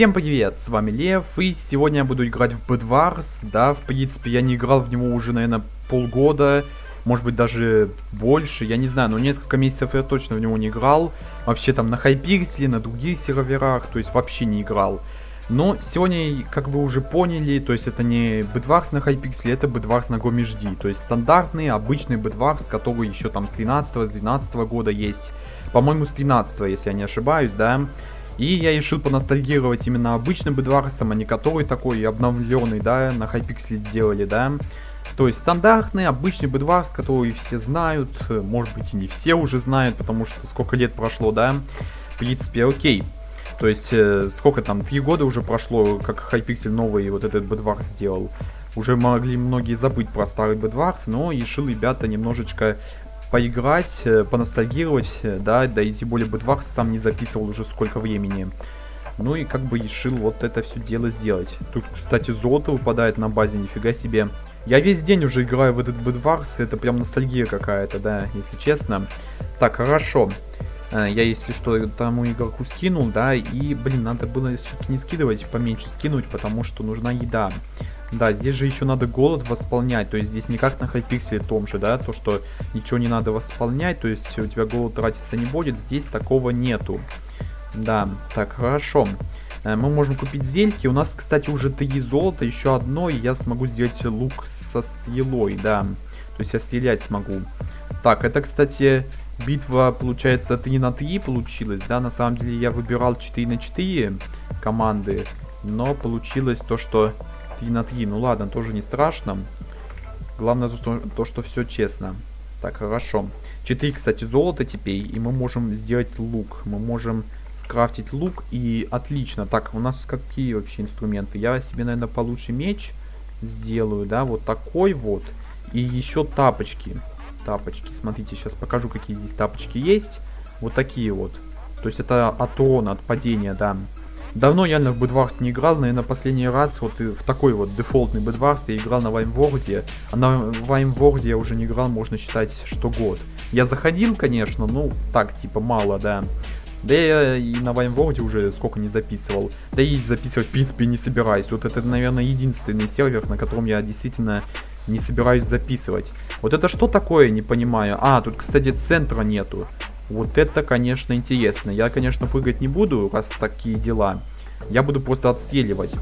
Всем привет, с вами Лев, и сегодня я буду играть в Bedwars, да, в принципе, я не играл в него уже, наверное, полгода, может быть, даже больше, я не знаю, но несколько месяцев я точно в него не играл, вообще там на Хайпикселе, на других серверах, то есть вообще не играл. Но сегодня, как вы уже поняли, то есть это не Bedwars на Хайпикселе, это Bedwars на Гомежди, то есть стандартный, обычный Bedwars, который еще там с 13-12 года есть, по-моему, с 13 если я не ошибаюсь, да, и я решил поностальгировать именно обычным бедварсом, а не который такой обновленный, да, на Hypixel сделали, да. То есть стандартный, обычный бедварс, который все знают, может быть и не все уже знают, потому что сколько лет прошло, да. В принципе, окей. То есть, э, сколько там, три года уже прошло, как Hypixel новый вот этот бедварс сделал. Уже могли многие забыть про старый бедварс, но решил ребята немножечко поиграть, э, поностальгировать, э, да, да и тем более Бэтвакс сам не записывал уже сколько времени. Ну и как бы решил вот это все дело сделать. Тут, кстати, золото выпадает на базе, нифига себе. Я весь день уже играю в этот Бэтварс, это прям ностальгия какая-то, да, если честно. Так, хорошо. Э, я, если что, тому игроку скинул, да, и, блин, надо было все-таки не скидывать, поменьше скинуть, потому что нужна еда. Да, здесь же еще надо голод восполнять, то есть здесь не как на хайпикселе том же, да, то что ничего не надо восполнять, то есть у тебя голод тратиться не будет, здесь такого нету. Да, так, хорошо. Э, мы можем купить зельки, у нас, кстати, уже три золота, еще одно, и я смогу сделать лук со стрелой, да. То есть я стрелять смогу. Так, это, кстати, битва, получается, 3 на 3 получилась, да, на самом деле я выбирал 4 на 4 команды, но получилось то, что 3 на 3. Ну ладно, тоже не страшно. Главное то, что, то, что все честно. Так, хорошо. 4, кстати, золота теперь. И мы можем сделать лук. Мы можем скрафтить лук. И отлично. Так, у нас какие вообще инструменты? Я себе, наверное, получше меч сделаю, да, вот такой вот. И еще тапочки. Тапочки. Смотрите, сейчас покажу, какие здесь тапочки есть. Вот такие вот. То есть это от урона, от падения, да. Давно я на Bedwars не играл, наверное, последний раз вот в такой вот дефолтный Bedwars я играл на Ваймворде. А на Ваймворде я уже не играл, можно считать, что год. Я заходил, конечно, ну, так, типа, мало, да. Да я и на Ваймворде уже сколько не записывал. Да и записывать, в принципе, не собираюсь. Вот это, наверное, единственный сервер, на котором я действительно не собираюсь записывать. Вот это что такое, не понимаю. А, тут, кстати, центра нету. Вот это, конечно, интересно. Я, конечно, прыгать не буду, раз такие дела. Я буду просто отстреливать.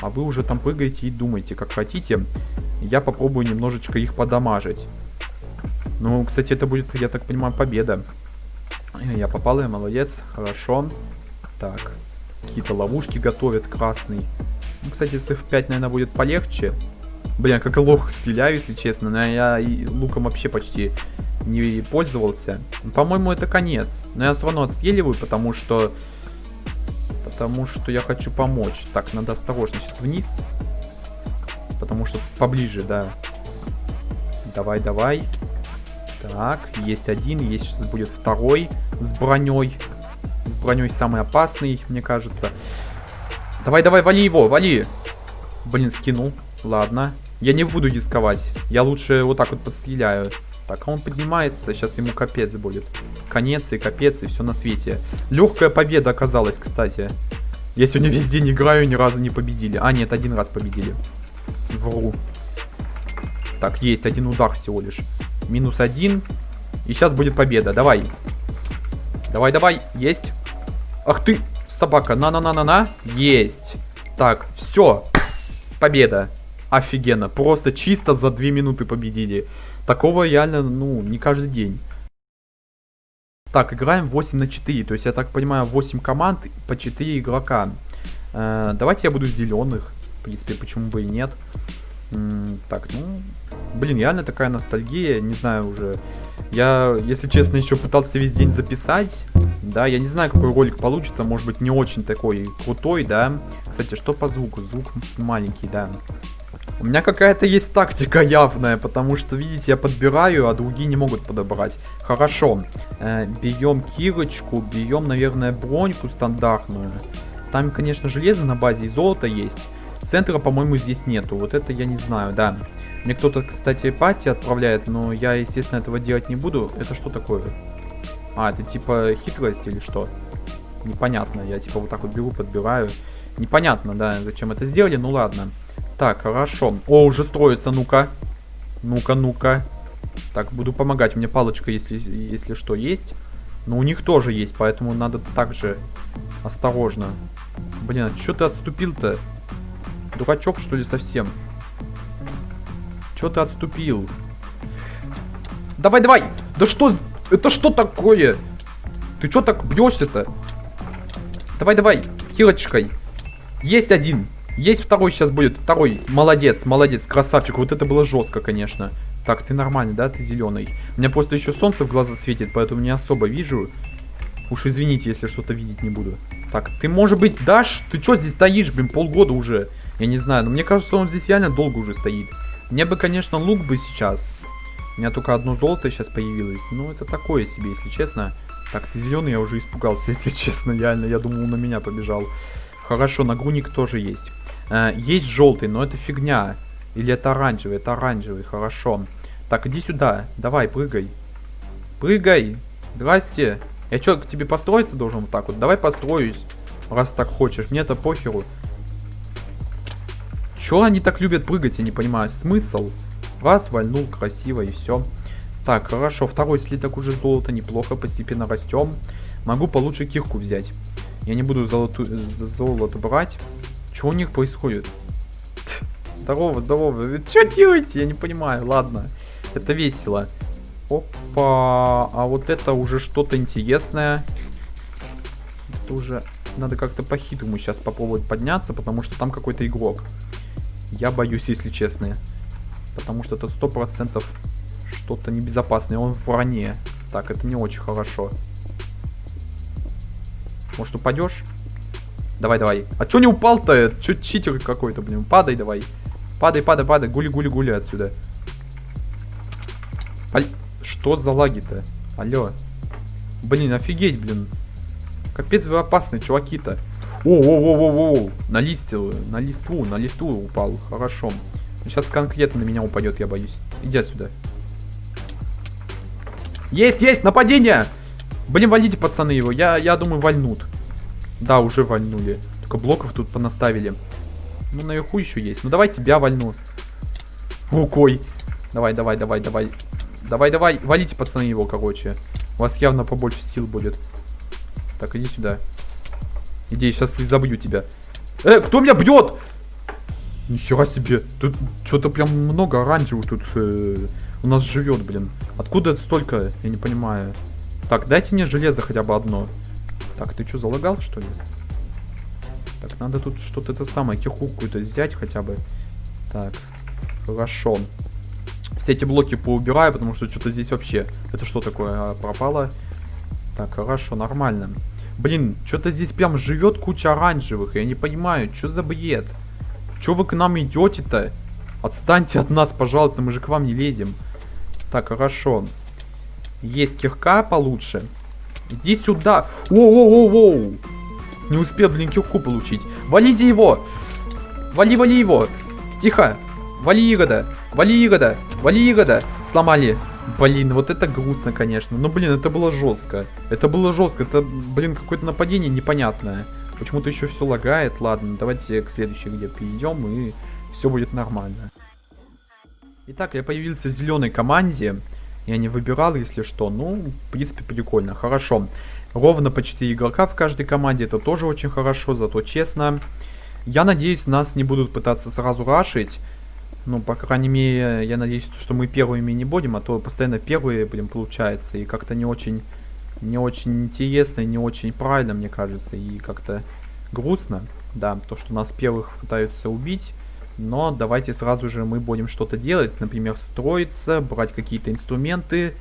А вы уже там прыгаете и думаете, как хотите. Я попробую немножечко их подамажить. Ну, кстати, это будет, я так понимаю, победа. Я попал, я молодец. Хорошо. Так. Какие-то ловушки готовят, красный. Ну, кстати, с F5, наверное, будет полегче. Блин, как лох стреляю, если честно. Но я и луком вообще почти не пользовался. По-моему, это конец. Но я все равно отстреливаю, потому что... Потому что я хочу помочь. Так, надо осторожно сейчас вниз. Потому что поближе, да. Давай, давай. Так, есть один, есть сейчас будет второй с броней. С броней самый опасный, мне кажется. Давай, давай, вали его, вали. Блин, скинул. Ладно. Я не буду дисковать. Я лучше вот так вот подстреляю. Так, а он поднимается, сейчас ему капец будет. Конец и капец, и все на свете. Легкая победа оказалась, кстати. Я сегодня весь день играю, ни разу не победили. А, нет, один раз победили. Вру. Так, есть один удар всего лишь. Минус один. И сейчас будет победа. Давай. Давай, давай. Есть. Ах ты, собака. На-на-на-на-на. Есть. Так, все. Победа. Офигенно. Просто чисто за две минуты победили. Такого реально, ну, не каждый день. Так, играем 8 на 4. То есть, я так понимаю, 8 команд по 4 игрока. Э, давайте я буду зеленых. В принципе, почему бы и нет. М так, ну... Блин, реально такая ностальгия. Не знаю уже. Я, если честно, еще пытался весь день записать. Да, я не знаю, какой ролик получится. Может быть, не очень такой крутой, да. Кстати, что по звуку? Звук маленький, да. У меня какая-то есть тактика явная, потому что, видите, я подбираю, а другие не могут подобрать. Хорошо. Э, берем кирочку, берем, наверное, броньку стандартную. Там, конечно, железо на базе и золото есть. Центра, по-моему, здесь нету. Вот это я не знаю, да. Мне кто-то, кстати, пати отправляет, но я, естественно, этого делать не буду. Это что такое? А, это типа хитрость или что? Непонятно. Я типа вот так вот беру, подбираю. Непонятно, да, зачем это сделали. Ну ладно. Так, хорошо. О, уже строится, ну-ка. Ну-ка, ну-ка. Так, буду помогать. У меня палочка, если, если что, есть. Но у них тоже есть, поэтому надо также осторожно. Блин, а что ты отступил-то? Дурачок, что ли, совсем? Что ты отступил? Давай, давай! Да что? Это что такое? Ты что так бьешься-то? Давай, давай, хилочкой. Есть один. Есть второй сейчас будет. Второй. Молодец, молодец, красавчик. Вот это было жестко, конечно. Так, ты нормальный, да? Ты зеленый. У меня просто еще солнце в глаза светит, поэтому не особо вижу. Уж извините, если что-то видеть не буду. Так, ты, может быть, дашь? Ты что здесь стоишь, блин, полгода уже? Я не знаю, но мне кажется, он здесь реально долго уже стоит. Мне бы, конечно, лук бы сейчас. У меня только одно золото сейчас появилось. Ну, это такое себе, если честно. Так, ты зеленый, я уже испугался, если честно. Реально, я думал, он на меня побежал. Хорошо, нагрудник тоже есть. Э, есть желтый, но это фигня. Или это оранжевый? Это оранжевый, хорошо. Так, иди сюда. Давай, прыгай. Прыгай. Здрасте. Я что, к тебе построиться должен вот так вот? Давай построюсь, раз так хочешь. Мне это похеру. Чё они так любят прыгать, я не понимаю. Смысл? Раз, вальнул, красиво и все. Так, хорошо. Второй слиток уже золото. Неплохо, постепенно растем. Могу получше кирку взять. Я не буду золоту... золото брать. Что у них происходит? Здорово, здорово. Что делаете? Я не понимаю. Ладно. Это весело. Опа. А вот это уже что-то интересное. Это уже... Надо как-то по-хитрому сейчас попробовать подняться, потому что там какой-то игрок. Я боюсь, если честно. Потому что это сто процентов что-то небезопасное. Он в броне. Так, это не очень хорошо. Может, упадешь? Давай, давай. А чё не упал-то? Чё читер какой-то, блин? Падай давай. Падай, падай, падай. Гули, гули, гули отсюда. Аль... Что за лаги-то? Алло. Блин, офигеть, блин. Капец вы опасные, чуваки-то. О-о-о-о-о. На листу, на листву, на листву упал. Хорошо. Сейчас конкретно на меня упадет, я боюсь. Иди отсюда. Есть, есть, нападение! Блин, валите, пацаны, его. Я, я думаю, вальнут. Да, уже вальнули. Только блоков тут понаставили. Ну, наверху еще есть. Ну, давай тебя вальну. Рукой. Давай, давай, давай, давай. Давай, давай. Валите, пацаны, его, короче. У вас явно побольше сил будет. Так, иди сюда. Иди, сейчас и забью тебя. Э, кто меня бьет? Нихера себе. Тут что-то прям много оранжевых тут э, у нас живет, блин. Откуда это столько? Я не понимаю. Так, дайте мне железо хотя бы одно. Так, ты что, залагал, что ли? Так, надо тут что-то это самое, кирку какую-то взять хотя бы. Так, хорошо. Все эти блоки поубираю, потому что что-то здесь вообще... Это что такое? А, пропало. Так, хорошо, нормально. Блин, что-то здесь прям живет куча оранжевых. Я не понимаю, что за бред? Что вы к нам идете-то? Отстаньте от нас, пожалуйста, мы же к вам не лезем. Так, хорошо. Есть кирка получше. Иди сюда. Воу-воу-воу-воу. Не успел, блин, кирку получить. Валите его. Вали, вали его. Тихо. Вали Игода. Вали Игода. Вали Игода. Сломали. Блин, вот это грустно, конечно. Но, блин, это было жестко. Это было жестко. Это, блин, какое-то нападение непонятное. Почему-то еще все лагает. Ладно, давайте к следующей где перейдем и все будет нормально. Итак, я появился в зеленой команде. Я не выбирал, если что. Ну, в принципе, прикольно. Хорошо. Ровно по 4 игрока в каждой команде. Это тоже очень хорошо, зато честно. Я надеюсь, нас не будут пытаться сразу рашить. Ну, по крайней мере, я надеюсь, что мы первыми не будем, а то постоянно первые, блин, получается. И как-то не очень, не очень интересно, не очень правильно, мне кажется. И как-то грустно, да, то, что нас первых пытаются убить. Но давайте сразу же мы будем что-то делать. Например, строиться, брать какие-то инструменты.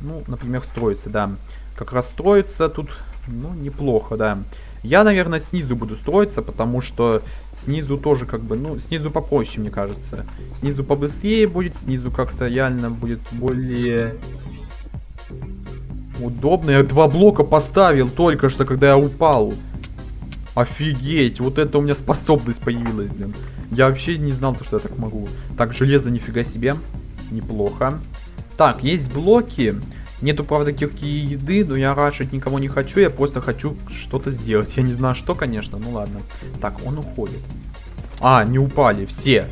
Ну, например, строиться, да. Как раз строиться тут, ну, неплохо, да. Я, наверное, снизу буду строиться, потому что снизу тоже как бы, ну, снизу попроще, мне кажется. Снизу побыстрее будет, снизу как-то реально будет более удобно. Я два блока поставил только что, когда я упал. Офигеть, вот это у меня способность появилась, блин. Я вообще не знал, что я так могу. Так, железо нифига себе. Неплохо. Так, есть блоки. Нету, правда, кирки и еды, но я рашить никого не хочу, я просто хочу что-то сделать. Я не знаю, что, конечно, ну ладно. Так, он уходит. А, не упали, все.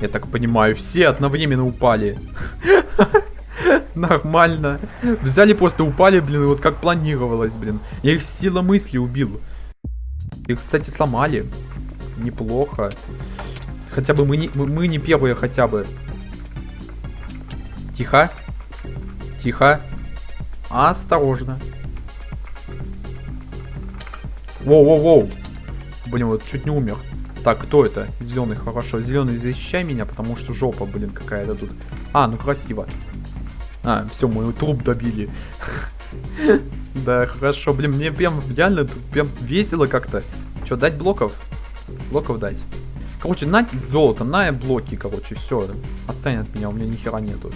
Я так понимаю, все одновременно упали. Нормально. Взяли просто упали, блин, вот как планировалось, блин. Я их сила мысли убил. Их, кстати, сломали. Неплохо. Хотя бы мы не, мы, не первые хотя бы. Тихо. Тихо. Осторожно. Воу-воу-воу. Блин, вот чуть не умер. Так, кто это? Зеленый, хорошо. Зеленый, защищай меня, потому что жопа, блин, какая-то тут. А, ну красиво. А, все, мой труп добили. Да, хорошо. Блин, мне прям реально прям весело как-то. Что, дать блоков? Блоков дать. Короче, на золото, на блоки, короче, все. Оценят меня, у меня ни хера нету.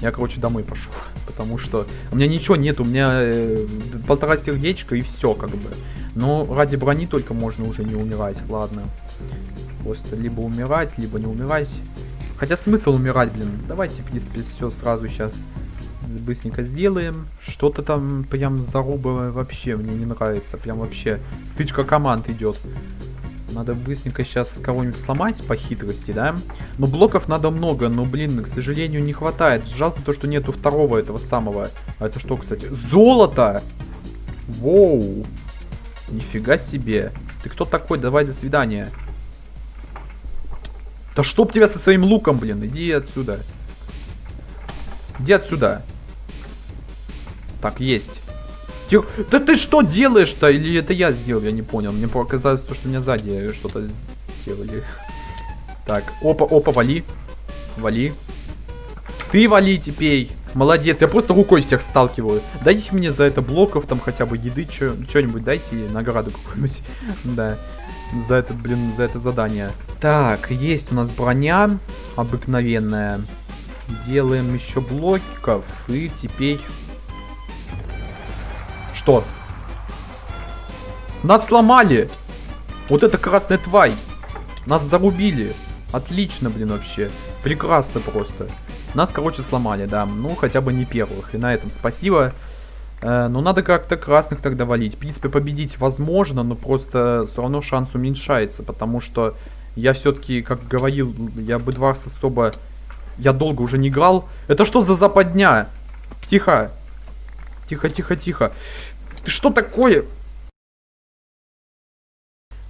Я, короче, домой пошел. Потому что у меня ничего нет, у меня э, полтора сердечка и все, как бы. Но ради брони только можно уже не умирать. Ладно. Просто либо умирать, либо не умирать. Хотя смысл умирать, блин. Давайте, в принципе, все сразу сейчас быстренько сделаем. Что-то там прям зарубовое вообще мне не нравится. Прям вообще стычка команд идет. Надо быстренько сейчас кого-нибудь сломать по хитрости, да? Но блоков надо много, но, блин, к сожалению, не хватает. Жалко то, что нету второго этого самого. А это что, кстати? Золото! Воу! Нифига себе. Ты кто такой? Давай, до свидания. Да чтоб тебя со своим луком, блин. Иди отсюда. Иди отсюда. Так, есть. Тихо. Да ты что делаешь-то? Или это я сделал? Я не понял. Мне показалось, то, что меня сзади что-то сделали. Так, опа, опа, вали. Вали. Ты вали теперь. Молодец, я просто рукой всех сталкиваю. Дайте мне за это блоков, там хотя бы еды, что-нибудь дайте, награду какую-нибудь. Да, за это, блин, за это задание. Так, есть у нас броня обыкновенная. Делаем еще блоков, и теперь что? Нас сломали! Вот это красная тварь! Нас зарубили! Отлично, блин, вообще. Прекрасно просто. Нас, короче, сломали, да. Ну, хотя бы не первых. И на этом спасибо. Э, но надо как-то красных тогда валить. В принципе, победить возможно, но просто все равно шанс уменьшается. Потому что я все-таки, как говорил, я бы Бэдварс особо... Я долго уже не играл. Это что за западня? Тихо. Тихо, тихо, тихо. Ты что такое?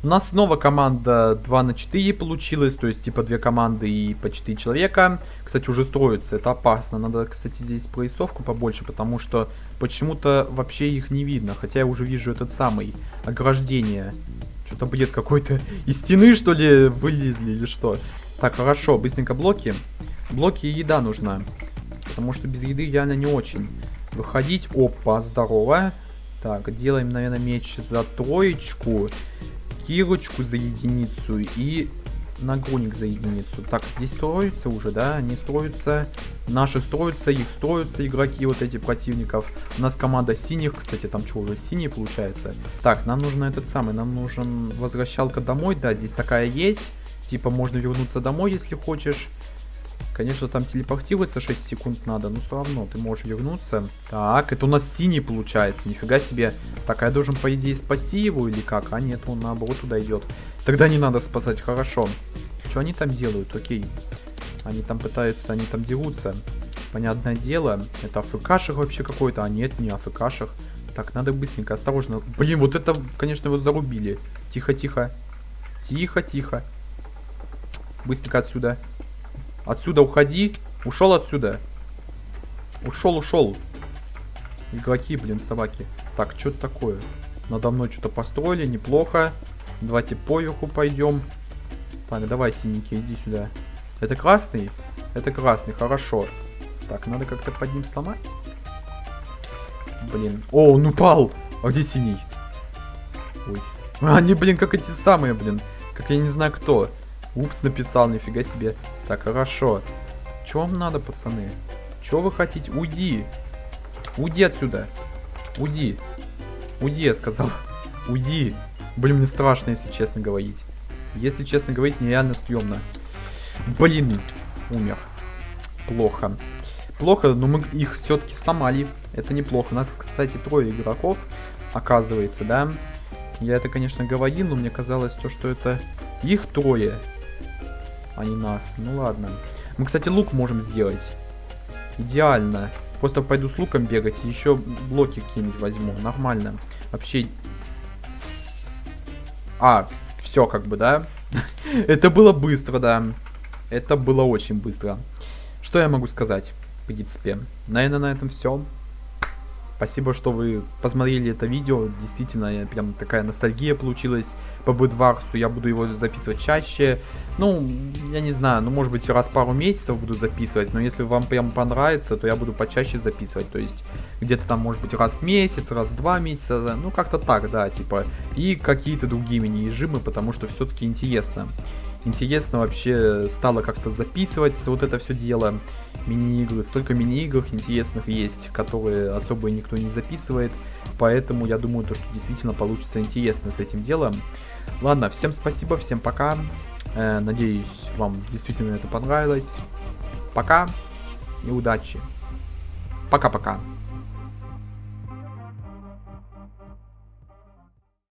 У нас снова команда 2 на 4 получилась, то есть типа две команды и по 4 человека. Кстати, уже строится, это опасно. Надо, кстати, здесь поясовку побольше, потому что почему-то вообще их не видно. Хотя я уже вижу этот самый ограждение. Что-то бред какой-то. Из стены, что ли, вылезли или что? Так, хорошо, быстренько блоки. Блоки и еда нужна. Потому что без еды реально не очень. Выходить. Опа, здорово. Так, делаем, наверное, меч за троечку, кирочку за единицу и нагрудник за единицу. Так, здесь строятся уже, да? Они строятся. Наши строятся, их строятся игроки вот эти противников. У нас команда синих, кстати, там что, уже синие получается? Так, нам нужно этот самый, нам нужен возвращалка домой, да, здесь такая есть. Типа можно вернуться домой, если хочешь. Конечно, там телепортироваться 6 секунд надо, но все равно ты можешь вернуться. Так, это у нас синий получается, нифига себе. Так, а я должен, по идее, спасти его или как? А нет, он наоборот туда идет. Тогда не надо спасать, хорошо. Что они там делают? Окей. Они там пытаются, они там дерутся. Понятное дело, это АФКшек вообще какой-то, а нет, не АФКшек. Так, надо быстренько, осторожно. Блин, вот это, конечно, его зарубили. Тихо, тихо. Тихо, тихо. Быстренько отсюда. Отсюда уходи. Ушел отсюда. Ушел, ушел. Игроки, блин, собаки. Так, что это такое? Надо мной что-то построили, неплохо. Давайте поверху пойдем. Так, давай, синенький, иди сюда. Это красный? Это красный, хорошо. Так, надо как-то под ним сломать. Блин. О, он упал! А где синий? Ой. А, они, блин, как эти самые, блин. Как я не знаю кто. Упс, написал, нифига себе. Так, хорошо. Что вам надо, пацаны? Что вы хотите? Уйди. Уйди отсюда. Уйди. Уйди, я сказал. Уйди. Блин, мне страшно, если честно говорить. Если честно говорить, нереально стрёмно. Блин, умер. Плохо. Плохо, но мы их все-таки сломали. Это неплохо. У нас, кстати, трое игроков, оказывается, да? Я это, конечно, говорил, но мне казалось, то, что это их трое, а не нас. Ну ладно. Мы, кстати, лук можем сделать. Идеально. Просто пойду с луком бегать и еще блоки какие-нибудь возьму. Нормально. Вообще... А, все как бы, да? Это было быстро, да. Это было очень быстро. Что я могу сказать, в принципе? Наверное, на этом все. Спасибо, что вы посмотрели это видео. Действительно, прям такая ностальгия получилась по Бэдварсу. Я буду его записывать чаще. Ну, я не знаю, ну, может быть, раз пару месяцев буду записывать. Но если вам прям понравится, то я буду почаще записывать. То есть, где-то там, может быть, раз в месяц, раз в два месяца. Ну, как-то так, да, типа. И какие-то другие мини-режимы, потому что все-таки интересно. Интересно вообще стало как-то записывать вот это все дело мини-игры. Столько мини-игр интересных есть, которые особо никто не записывает. Поэтому я думаю, то, что действительно получится интересно с этим делом. Ладно, всем спасибо, всем пока. Э, надеюсь, вам действительно это понравилось. Пока и удачи. Пока-пока.